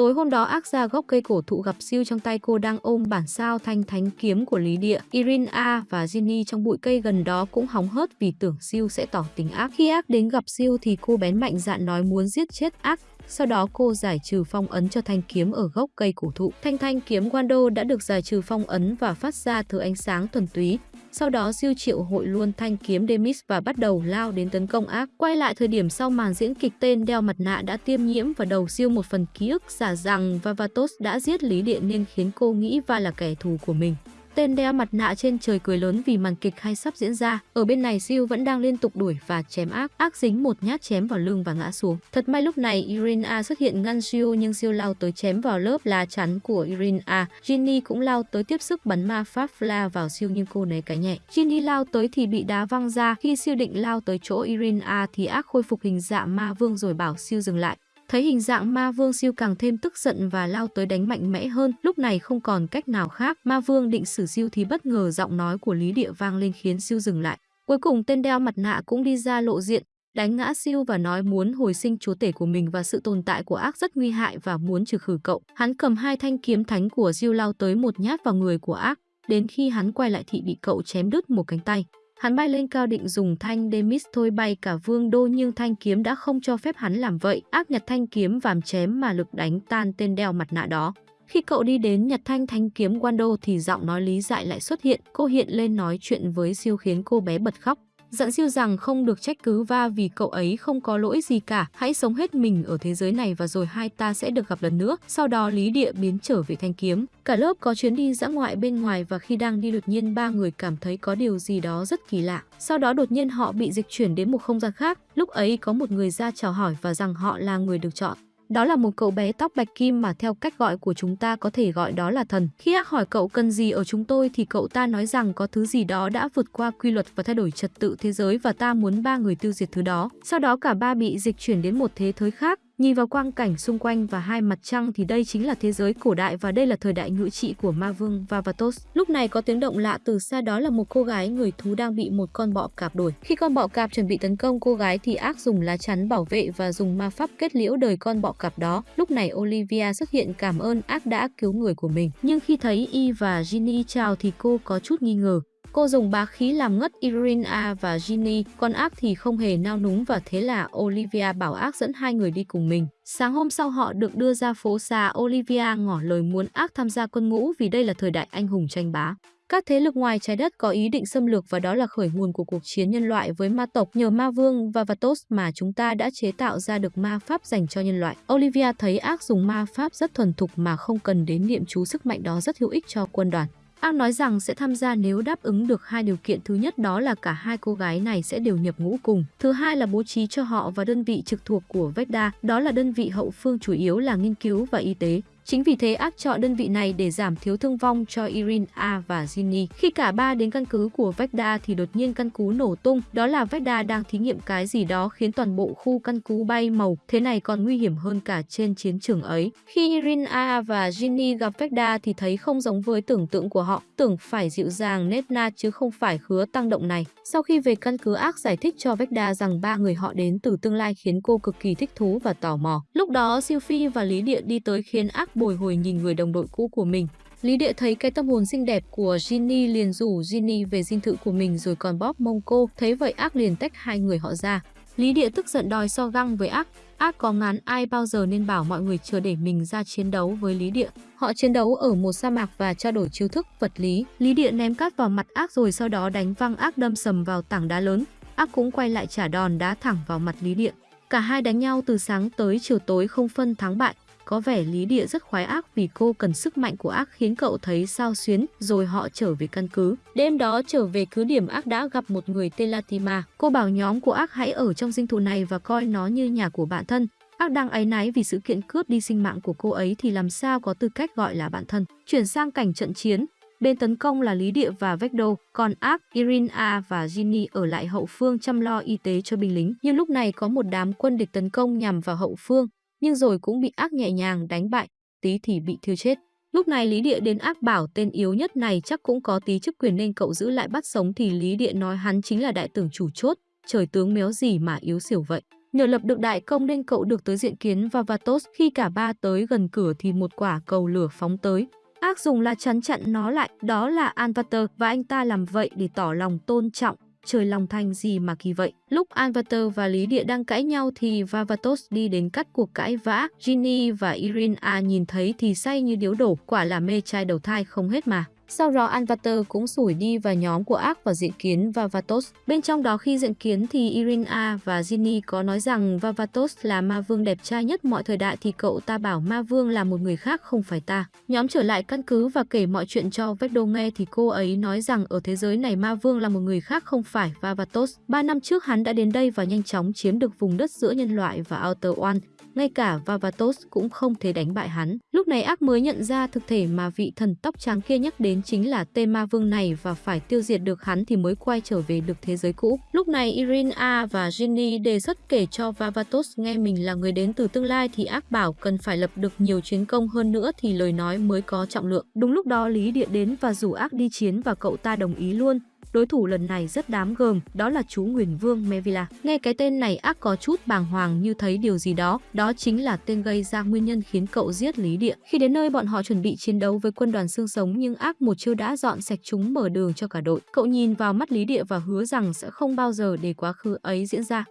Tối hôm đó ác ra gốc cây cổ thụ gặp siêu trong tay cô đang ôm bản sao thanh thánh kiếm của Lý Địa. Irin A và Ginny trong bụi cây gần đó cũng hóng hớt vì tưởng siêu sẽ tỏ tình ác. Khi ác đến gặp siêu thì cô bén mạnh dạn nói muốn giết chết ác. Sau đó cô giải trừ phong ấn cho thanh kiếm ở gốc cây cổ thụ. Thanh thanh kiếm Wando đã được giải trừ phong ấn và phát ra thứ ánh sáng thuần túy. Sau đó siêu triệu hội luôn thanh kiếm Demis và bắt đầu lao đến tấn công ác. Quay lại thời điểm sau màn diễn kịch, tên đeo mặt nạ đã tiêm nhiễm vào đầu siêu một phần ký ức giả rằng Vavatos đã giết Lý Điện nên khiến cô nghĩ Va là kẻ thù của mình. Tên đeo mặt nạ trên trời cười lớn vì màn kịch hay sắp diễn ra. Ở bên này, Siêu vẫn đang liên tục đuổi và chém ác. Ác dính một nhát chém vào lưng và ngã xuống. Thật may lúc này Irina xuất hiện ngăn Siêu, nhưng Siêu lao tới chém vào lớp lá chắn của Irina. Ginny cũng lao tới tiếp sức bắn ma pháp Fla vào Siêu, nhưng cô né cái nhẹ. Ginny lao tới thì bị đá văng ra. Khi Siêu định lao tới chỗ Irina thì ác khôi phục hình dạng ma vương rồi bảo Siêu dừng lại. Thấy hình dạng ma vương siêu càng thêm tức giận và lao tới đánh mạnh mẽ hơn. Lúc này không còn cách nào khác, ma vương định xử siêu thì bất ngờ giọng nói của Lý Địa vang lên khiến siêu dừng lại. Cuối cùng tên đeo mặt nạ cũng đi ra lộ diện, đánh ngã siêu và nói muốn hồi sinh chúa tể của mình và sự tồn tại của ác rất nguy hại và muốn trừ khử cậu. Hắn cầm hai thanh kiếm thánh của siêu lao tới một nhát vào người của ác. Đến khi hắn quay lại thì bị cậu chém đứt một cánh tay. Hắn bay lên cao định dùng thanh Demis thôi bay cả vương đô nhưng thanh kiếm đã không cho phép hắn làm vậy. Ác nhặt thanh kiếm vàm chém mà lực đánh tan tên đeo mặt nạ đó. Khi cậu đi đến nhặt thanh thanh kiếm Wando thì giọng nói lý dại lại xuất hiện. Cô hiện lên nói chuyện với siêu khiến cô bé bật khóc. Dặn siêu rằng không được trách cứ va vì cậu ấy không có lỗi gì cả. Hãy sống hết mình ở thế giới này và rồi hai ta sẽ được gặp lần nữa. Sau đó Lý Địa biến trở về thanh kiếm. Cả lớp có chuyến đi dã ngoại bên ngoài và khi đang đi đột nhiên ba người cảm thấy có điều gì đó rất kỳ lạ. Sau đó đột nhiên họ bị dịch chuyển đến một không gian khác. Lúc ấy có một người ra chào hỏi và rằng họ là người được chọn. Đó là một cậu bé tóc bạch kim mà theo cách gọi của chúng ta có thể gọi đó là thần. Khi ác hỏi cậu cần gì ở chúng tôi thì cậu ta nói rằng có thứ gì đó đã vượt qua quy luật và thay đổi trật tự thế giới và ta muốn ba người tiêu diệt thứ đó. Sau đó cả ba bị dịch chuyển đến một thế giới khác, Nhìn vào quang cảnh xung quanh và hai mặt trăng thì đây chính là thế giới cổ đại và đây là thời đại ngự trị của ma vương Vavatos. Lúc này có tiếng động lạ từ xa đó là một cô gái người thú đang bị một con bọ cạp đuổi. Khi con bọ cạp chuẩn bị tấn công cô gái thì ác dùng lá chắn bảo vệ và dùng ma pháp kết liễu đời con bọ cạp đó. Lúc này Olivia xuất hiện cảm ơn ác đã cứu người của mình. Nhưng khi thấy Y và Ginny chào thì cô có chút nghi ngờ. Cô dùng bá khí làm ngất Irina và Ginny, còn ác thì không hề nao núng và thế là Olivia bảo ác dẫn hai người đi cùng mình. Sáng hôm sau họ được đưa ra phố xa Olivia ngỏ lời muốn ác tham gia quân ngũ vì đây là thời đại anh hùng tranh bá. Các thế lực ngoài trái đất có ý định xâm lược và đó là khởi nguồn của cuộc chiến nhân loại với ma tộc nhờ ma vương và Vatos mà chúng ta đã chế tạo ra được ma pháp dành cho nhân loại. Olivia thấy ác dùng ma pháp rất thuần thục mà không cần đến niệm chú sức mạnh đó rất hữu ích cho quân đoàn. Ang nói rằng sẽ tham gia nếu đáp ứng được hai điều kiện thứ nhất đó là cả hai cô gái này sẽ đều nhập ngũ cùng. Thứ hai là bố trí cho họ và đơn vị trực thuộc của Vecda, đó là đơn vị hậu phương chủ yếu là nghiên cứu và y tế. Chính vì thế ác chọn đơn vị này để giảm thiếu thương vong cho Irin A và Ginny. Khi cả ba đến căn cứ của Vecda thì đột nhiên căn cứ nổ tung, đó là Vecda đang thí nghiệm cái gì đó khiến toàn bộ khu căn cứ bay màu, thế này còn nguy hiểm hơn cả trên chiến trường ấy. Khi Irin A và Ginny gặp Vecda thì thấy không giống với tưởng tượng của họ, tưởng phải dịu dàng nết na chứ không phải khứa tăng động này. Sau khi về căn cứ ác giải thích cho Vecda rằng ba người họ đến từ tương lai khiến cô cực kỳ thích thú và tò mò. Lúc đó Siêu Phi và Lý Địa đi tới khiến ác bồi hồi nhìn người đồng đội cũ của mình. Lý Địa thấy cái tâm hồn xinh đẹp của Ginny liền rủ Ginny về dinh thự của mình rồi còn bóp mông cô, thấy vậy ác liền tách hai người họ ra. Lý Địa tức giận đòi so găng với ác, ác có ngán ai bao giờ nên bảo mọi người chờ để mình ra chiến đấu với Lý Địa. Họ chiến đấu ở một sa mạc và trao đổi chiêu thức vật lý. Lý Địa ném cát vào mặt ác rồi sau đó đánh văng ác đâm sầm vào tảng đá lớn. Ác cũng quay lại trả đòn đá thẳng vào mặt Lý Địa. Cả hai đánh nhau từ sáng tới chiều tối không phân thắng bại. Có vẻ Lý Địa rất khoái ác vì cô cần sức mạnh của ác khiến cậu thấy sao xuyến, rồi họ trở về căn cứ. Đêm đó trở về cứ điểm ác đã gặp một người tên Latima. Cô bảo nhóm của ác hãy ở trong dinh thự này và coi nó như nhà của bạn thân. Ác đang áy náy vì sự kiện cướp đi sinh mạng của cô ấy thì làm sao có tư cách gọi là bạn thân. Chuyển sang cảnh trận chiến, Bên tấn công là Lý Địa và Vecdo, còn Ark, Irina và Ginny ở lại hậu phương chăm lo y tế cho binh lính. Nhưng lúc này có một đám quân địch tấn công nhằm vào hậu phương, nhưng rồi cũng bị ác nhẹ nhàng đánh bại, tí thì bị thiêu chết. Lúc này Lý Địa đến ác bảo tên yếu nhất này chắc cũng có tí chức quyền nên cậu giữ lại bắt sống thì Lý Địa nói hắn chính là đại tưởng chủ chốt, trời tướng méo gì mà yếu xỉu vậy. Nhờ lập được đại công nên cậu được tới diện kiến và vatos khi cả ba tới gần cửa thì một quả cầu lửa phóng tới. Ác dùng là chắn chặn nó lại, đó là Anvater và anh ta làm vậy để tỏ lòng tôn trọng trời lòng thành gì mà kỳ vậy. Lúc Alvator và Lý Địa đang cãi nhau thì Vavatos đi đến cắt cuộc cãi vã. Ginny và Irina à, nhìn thấy thì say như điếu đổ, quả là mê trai đầu thai không hết mà. Sau đó Anvater cũng sủi đi vào nhóm của ác và diện kiến và vatos Bên trong đó khi diện kiến thì Irina và Ginny có nói rằng Vavatos là ma vương đẹp trai nhất mọi thời đại thì cậu ta bảo ma vương là một người khác, không phải ta. Nhóm trở lại căn cứ và kể mọi chuyện cho Vecdo nghe thì cô ấy nói rằng ở thế giới này ma vương là một người khác, không phải Vavatos. Ba năm trước hắn đã đến đây và nhanh chóng chiếm được vùng đất giữa nhân loại và Outer One ngay cả Vavatos cũng không thể đánh bại hắn. Lúc này ác mới nhận ra thực thể mà vị thần tóc trắng kia nhắc đến chính là tên ma vương này và phải tiêu diệt được hắn thì mới quay trở về được thế giới cũ. Lúc này Irina và Ginny đề xuất kể cho Vavatos nghe mình là người đến từ tương lai thì ác bảo cần phải lập được nhiều chiến công hơn nữa thì lời nói mới có trọng lượng. Đúng lúc đó Lý Địa đến và rủ ác đi chiến và cậu ta đồng ý luôn. Đối thủ lần này rất đám gờm, đó là chú Nguyền Vương Mevila. Nghe cái tên này ác có chút bàng hoàng như thấy điều gì đó, đó chính là tên gây ra nguyên nhân khiến cậu giết Lý Địa. Khi đến nơi bọn họ chuẩn bị chiến đấu với quân đoàn xương sống nhưng ác một chiêu đã dọn sạch chúng mở đường cho cả đội. Cậu nhìn vào mắt Lý Địa và hứa rằng sẽ không bao giờ để quá khứ ấy diễn ra.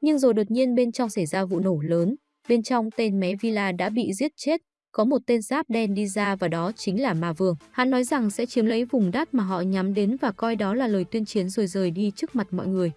Nhưng rồi đột nhiên bên trong xảy ra vụ nổ lớn, bên trong tên mé Villa đã bị giết chết, có một tên giáp đen đi ra và đó chính là Ma Vương. Hắn nói rằng sẽ chiếm lấy vùng đất mà họ nhắm đến và coi đó là lời tuyên chiến rồi rời đi trước mặt mọi người.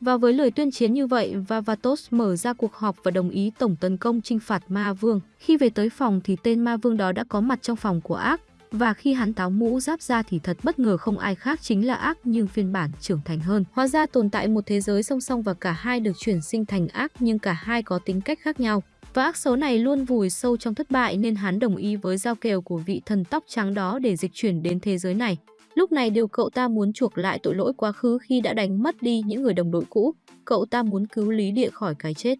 Và với lời tuyên chiến như vậy, Vavatos mở ra cuộc họp và đồng ý tổng tấn công chinh phạt Ma Vương. Khi về tới phòng thì tên Ma Vương đó đã có mặt trong phòng của ác. Và khi hắn táo mũ giáp ra thì thật bất ngờ không ai khác chính là ác nhưng phiên bản trưởng thành hơn. Hóa ra tồn tại một thế giới song song và cả hai được chuyển sinh thành ác nhưng cả hai có tính cách khác nhau. Và ác số này luôn vùi sâu trong thất bại nên hắn đồng ý với giao kèo của vị thần tóc trắng đó để dịch chuyển đến thế giới này. Lúc này điều cậu ta muốn chuộc lại tội lỗi quá khứ khi đã đánh mất đi những người đồng đội cũ. Cậu ta muốn cứu Lý Địa khỏi cái chết.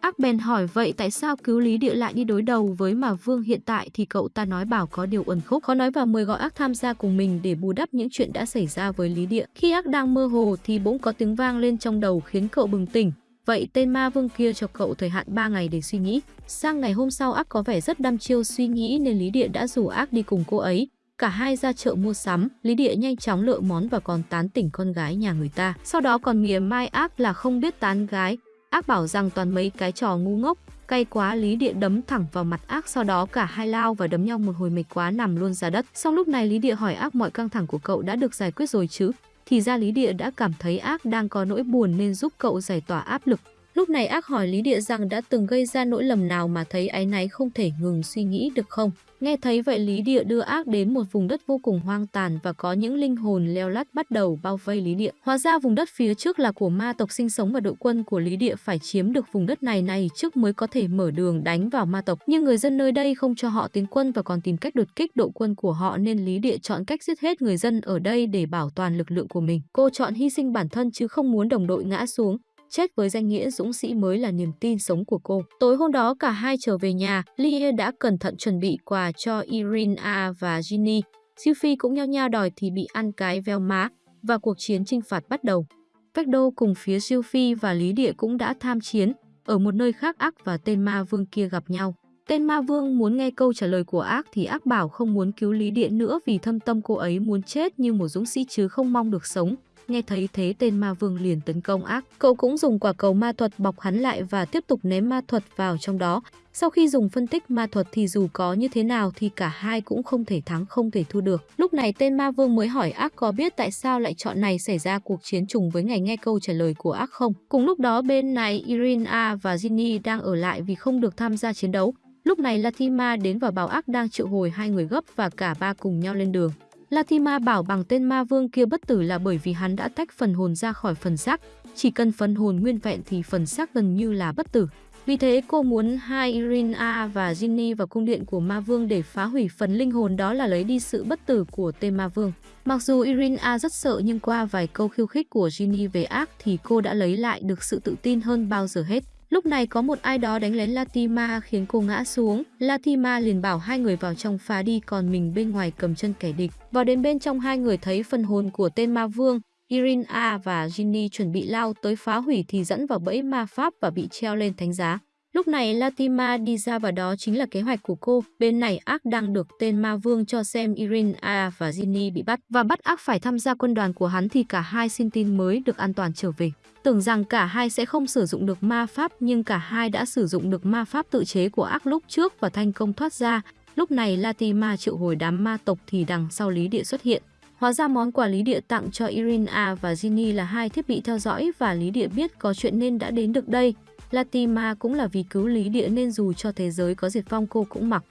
Ác bèn hỏi, vậy tại sao cứu Lý Địa lại đi đối đầu với mà Vương hiện tại thì cậu ta nói, bảo có điều ẩn khúc khó nói và mời gọi ác tham gia cùng mình để bù đắp những chuyện đã xảy ra với Lý Địa. Khi ác đang mơ hồ thì bỗng có tiếng vang lên trong đầu khiến cậu bừng tỉnh. Vậy tên ma vương kia cho cậu thời hạn 3 ngày để suy nghĩ. Sang ngày hôm sau ác có vẻ rất đăm chiêu suy nghĩ nên Lý Địa đã rủ ác đi cùng cô ấy. Cả hai ra chợ mua sắm, Lý Địa nhanh chóng lựa món và còn tán tỉnh con gái nhà người ta. Sau đó còn mỉa mai ác là không biết tán gái. Ác bảo rằng toàn mấy cái trò ngu ngốc, cay quá Lý Địa đấm thẳng vào mặt ác sau đó cả hai lao và đấm nhau một hồi mệt quá nằm luôn ra đất. Xong lúc này Lý Địa hỏi ác mọi căng thẳng của cậu đã được giải quyết rồi chứ? Thì ra Lý Địa đã cảm thấy ác đang có nỗi buồn nên giúp cậu giải tỏa áp lực. Lúc này ác hỏi Lý Địa rằng đã từng gây ra nỗi lầm nào mà thấy áy náy không thể ngừng suy nghĩ được không. Nghe thấy vậy Lý Địa đưa ác đến một vùng đất vô cùng hoang tàn và có những linh hồn leo lắt bắt đầu bao vây Lý Địa. Hóa ra vùng đất phía trước là của ma tộc sinh sống và đội quân của Lý Địa phải chiếm được vùng đất này này trước mới có thể mở đường đánh vào ma tộc. Nhưng người dân nơi đây không cho họ tiến quân và còn tìm cách đột kích đội quân của họ nên Lý Địa chọn cách giết hết người dân ở đây để bảo toàn lực lượng của mình. Cô chọn hy sinh bản thân chứ không muốn đồng đội ngã xuống chết với danh nghĩa dũng sĩ mới là niềm tin sống của cô. Tối hôm đó cả hai trở về nhà, Lia đã cẩn thận chuẩn bị quà cho Irina và Ginny. Sophie cũng nhao nhao đòi thì bị ăn cái veo má và cuộc chiến chinh phạt bắt đầu. Vecdo cùng phía Sophie và Lý Địa cũng đã tham chiến, ở một nơi khác ác và tên ma vương kia gặp nhau. Tên ma vương muốn nghe câu trả lời của ác thì ác bảo không muốn cứu Lý Địa nữa vì thâm tâm cô ấy muốn chết như một dũng sĩ chứ không mong được sống. Nghe thấy thế tên ma vương liền tấn công ác. Cậu cũng dùng quả cầu ma thuật bọc hắn lại và tiếp tục ném ma thuật vào trong đó. Sau khi dùng phân tích ma thuật thì dù có như thế nào thì cả hai cũng không thể thắng, không thể thua được. Lúc này tên ma vương mới hỏi ác có biết tại sao lại chọn này xảy ra cuộc chiến trùng với ngày nghe câu trả lời của ác không. Cùng lúc đó bên này Irina và Ginny đang ở lại vì không được tham gia chiến đấu. Lúc này Latima đến và bảo ác đang triệu hồi hai người gấp và cả ba cùng nhau lên đường. Latima bảo bằng tên ma vương kia bất tử là bởi vì hắn đã tách phần hồn ra khỏi phần xác, chỉ cần phần hồn nguyên vẹn thì phần xác gần như là bất tử. Vì thế cô muốn hai Irina và Ginny vào cung điện của ma vương để phá hủy phần linh hồn đó là lấy đi sự bất tử của tên ma vương. Mặc dù Irina rất sợ nhưng qua vài câu khiêu khích của Ginny về ác thì cô đã lấy lại được sự tự tin hơn bao giờ hết. Lúc này có một ai đó đánh lén Latima khiến cô ngã xuống. Latima liền bảo hai người vào trong phá đi, còn mình bên ngoài cầm chân kẻ địch. Vào đến bên trong, hai người thấy phần hồn của tên ma vương. Irina và Ginny chuẩn bị lao tới phá hủy thì dẫn vào bẫy ma pháp và bị treo lên thánh giá. Lúc này Latima đi ra và đó chính là kế hoạch của cô. Bên này ác đang được tên ma vương cho xem Irina và Ginny bị bắt và bắt ác phải tham gia quân đoàn của hắn thì cả hai xin tin mới được an toàn trở về. Tưởng rằng cả hai sẽ không sử dụng được ma pháp, nhưng cả hai đã sử dụng được ma pháp tự chế của ác lúc trước và thành công thoát ra. Lúc này Latima triệu hồi đám ma tộc thì đằng sau Lý Địa xuất hiện. Hóa ra món quà Lý Địa tặng cho Irina và Ginny là hai thiết bị theo dõi và Lý Địa biết có chuyện nên đã đến được đây. Latima cũng là vì cứu Lý Địa nên dù cho thế giới có diệt vong cô cũng mặc.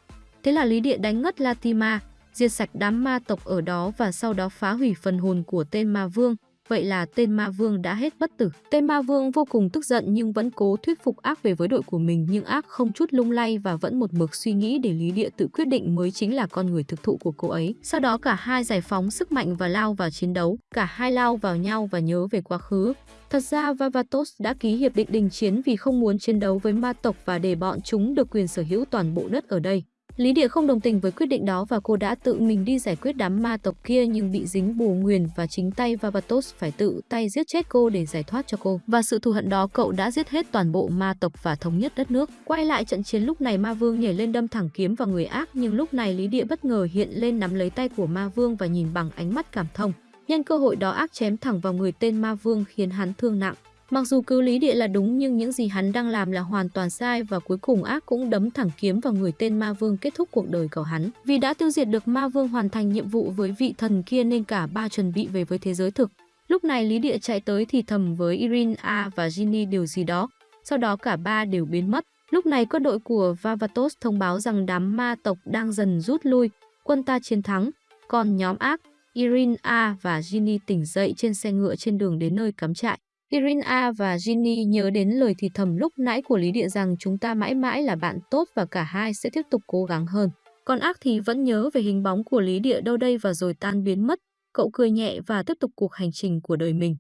Thế là Lý Địa đánh ngất Latima, diệt sạch đám ma tộc ở đó và sau đó phá hủy phần hồn của tên ma vương. Vậy là tên ma vương đã hết bất tử. Tên ma vương vô cùng tức giận nhưng vẫn cố thuyết phục ác về với đội của mình, nhưng ác không chút lung lay và vẫn một mực suy nghĩ để Lý Địa tự quyết định mới chính là con người thực thụ của cô ấy. Sau đó cả hai giải phóng sức mạnh và lao vào chiến đấu. Cả hai lao vào nhau và nhớ về quá khứ. Thật ra Vavatos đã ký hiệp định đình chiến vì không muốn chiến đấu với ma tộc và để bọn chúng được quyền sở hữu toàn bộ đất ở đây. Lý Địa không đồng tình với quyết định đó và cô đã tự mình đi giải quyết đám ma tộc kia nhưng bị dính bùa nguyền và chính tay Vavatos phải tự tay giết chết cô để giải thoát cho cô. Và sự thù hận đó, cậu đã giết hết toàn bộ ma tộc và thống nhất đất nước. Quay lại trận chiến lúc này, ma vương nhảy lên đâm thẳng kiếm vào người ác, nhưng lúc này Lý Địa bất ngờ hiện lên nắm lấy tay của ma vương và nhìn bằng ánh mắt cảm thông. Nhân cơ hội đó, ác chém thẳng vào người tên ma vương khiến hắn thương nặng. Mặc dù cứu lý địa là đúng nhưng những gì hắn đang làm là hoàn toàn sai và cuối cùng ác cũng đấm thẳng kiếm vào người tên ma vương kết thúc cuộc đời của hắn. Vì đã tiêu diệt được ma vương hoàn thành nhiệm vụ với vị thần kia nên cả ba chuẩn bị về với thế giới thực. Lúc này Lý Địa chạy tới thì thầm với Irina và Ginny điều gì đó. Sau đó cả ba đều biến mất. Lúc này quân đội của Vavatos thông báo rằng đám ma tộc đang dần rút lui, quân ta chiến thắng. Còn nhóm ác, Irina và Ginny tỉnh dậy trên xe ngựa trên đường đến nơi cắm trại. Irina và Ginny nhớ đến lời thì thầm lúc nãy của Lý Địa rằng chúng ta mãi mãi là bạn tốt và cả hai sẽ tiếp tục cố gắng hơn. Còn ác thì vẫn nhớ về hình bóng của Lý Địa đâu đây và rồi tan biến mất. Cậu cười nhẹ và tiếp tục cuộc hành trình của đời mình.